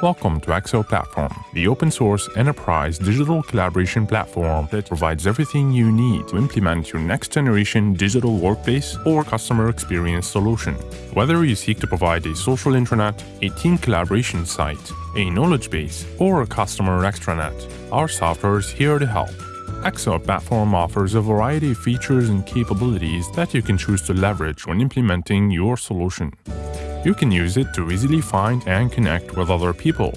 Welcome to eXo Platform, the open source enterprise digital collaboration platform that provides everything you need to implement your next generation digital workplace or customer experience solution. Whether you seek to provide a social intranet, a team collaboration site, a knowledge base, or a customer extranet, our software is here to help. eXo Platform offers a variety of features and capabilities that you can choose to leverage when implementing your solution. You can use it to easily find and connect with other people.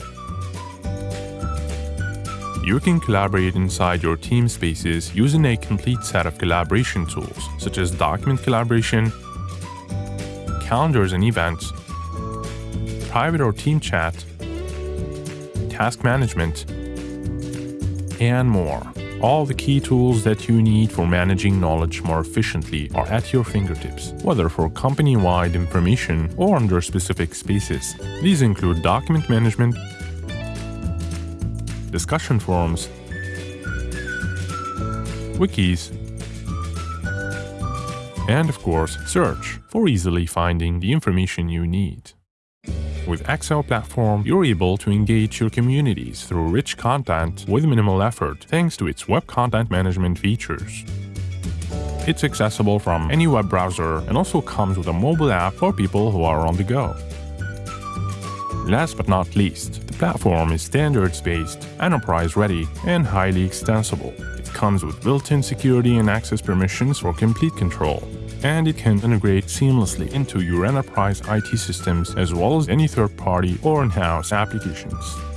You can collaborate inside your team spaces using a complete set of collaboration tools, such as document collaboration, calendars and events, private or team chat, task management, and more. All the key tools that you need for managing knowledge more efficiently are at your fingertips, whether for company-wide information or under specific spaces. These include document management, discussion forums, wikis, and of course, search for easily finding the information you need. With eXo Platform, you're able to engage your communities through rich content with minimal effort thanks to its web content management features. It's accessible from any web browser and also comes with a mobile app for people who are on the go. Last but not least, the platform is standards-based, enterprise-ready, and highly extensible. It comes with built-in security and access permissions for complete control, and it can integrate seamlessly into your enterprise IT systems as well as any third-party or in-house applications.